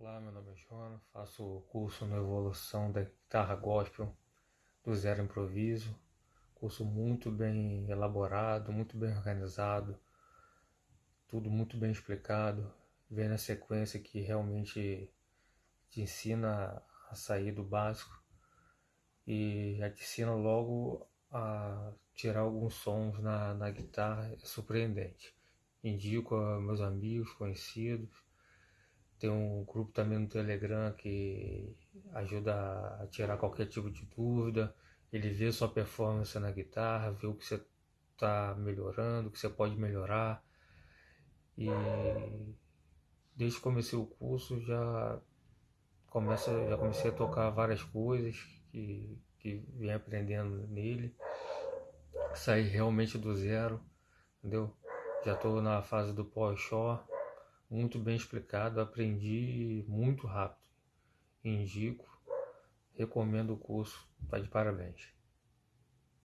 Olá, meu nome é Jonas, faço o curso na evolução da guitarra gospel do zero improviso, curso muito bem elaborado, muito bem organizado, tudo muito bem explicado, vem na sequência que realmente te ensina a sair do básico e já te ensina logo a tirar alguns sons na, na guitarra, é surpreendente. Indico a meus amigos, conhecidos, tem um grupo também no Telegram que ajuda a tirar qualquer tipo de dúvida. Ele vê sua performance na guitarra, vê o que você está melhorando, o que você pode melhorar. E desde que comecei o curso já começa, já comecei a tocar várias coisas que, que vem aprendendo nele. Saí realmente do zero, entendeu? Já estou na fase do pós-shore muito bem explicado, aprendi muito rápido. Indico, recomendo o curso, está de parabéns.